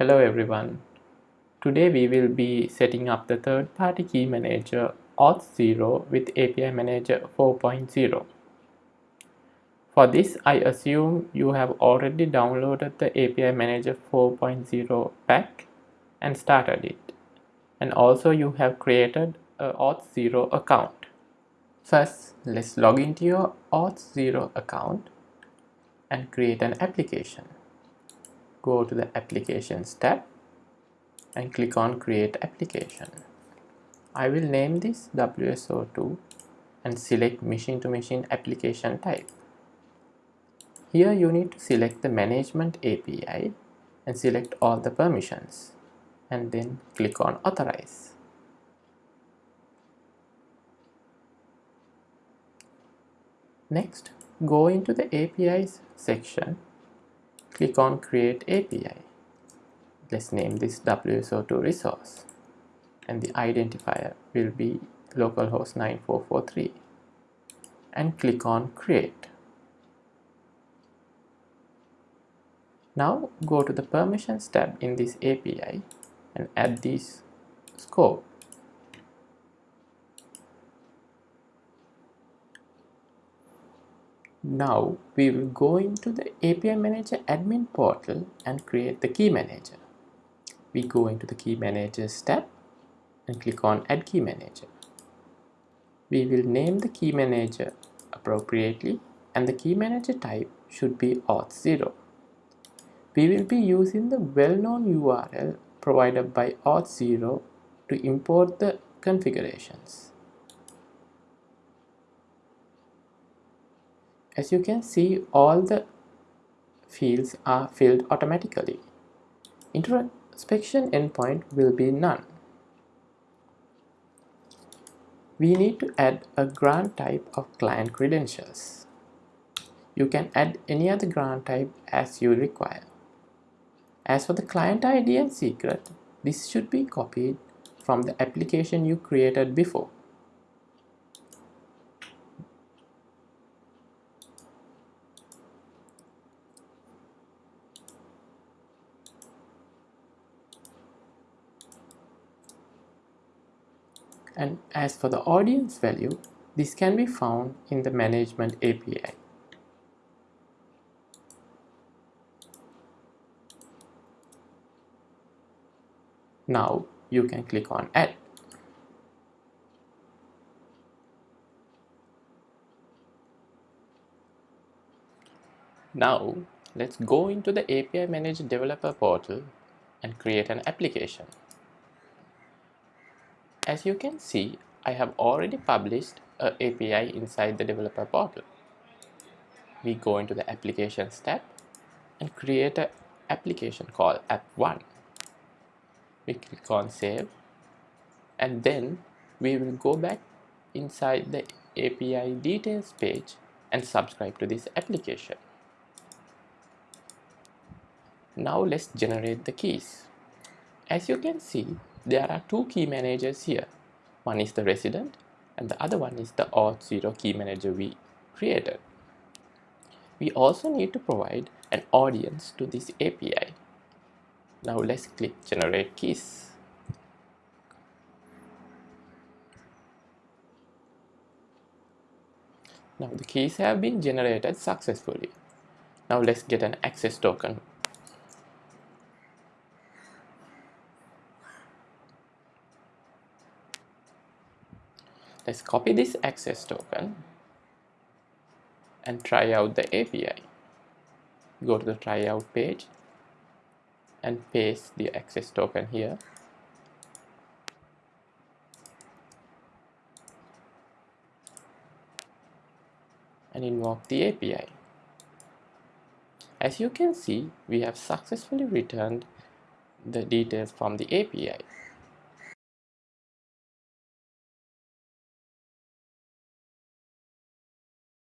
Hello everyone. Today we will be setting up the third-party key manager Auth0 with API Manager 4.0. For this, I assume you have already downloaded the API Manager 4.0 pack and started it. And also you have created a Auth0 account. First, let's log into your Auth0 account and create an application. Go to the Applications tab and click on Create Application. I will name this WSO2 and select Machine-to-Machine application type. Here you need to select the Management API and select all the permissions and then click on Authorize. Next, go into the APIs section, click on Create API. Let's name this WSO2 resource and the identifier will be localhost 9443 and click on Create. Now go to the Permissions tab in this API and add this scope Now we will go into the API Manager admin portal and create the key manager. We go into the key managers tab and click on add key manager. We will name the key manager appropriately and the key manager type should be auth0. We will be using the well-known URL provided by auth0 to import the configurations. As you can see, all the fields are filled automatically. Introspection endpoint will be none. We need to add a grant type of client credentials. You can add any other grant type as you require. As for the client ID and secret, this should be copied from the application you created before. And as for the audience value this can be found in the management API. Now you can click on add. Now let's go into the API Manager developer portal and create an application. As you can see, I have already published a API inside the developer portal. We go into the applications tab and create an application called app1. We click on save and then we will go back inside the API details page and subscribe to this application. Now let's generate the keys. As you can see, there are two key managers here. One is the resident and the other one is the auth0 key manager we created. We also need to provide an audience to this API. Now let's click generate keys. Now the keys have been generated successfully. Now let's get an access token Let's copy this access token and try out the API. Go to the tryout page and paste the access token here. and invoke the API. As you can see, we have successfully returned the details from the API.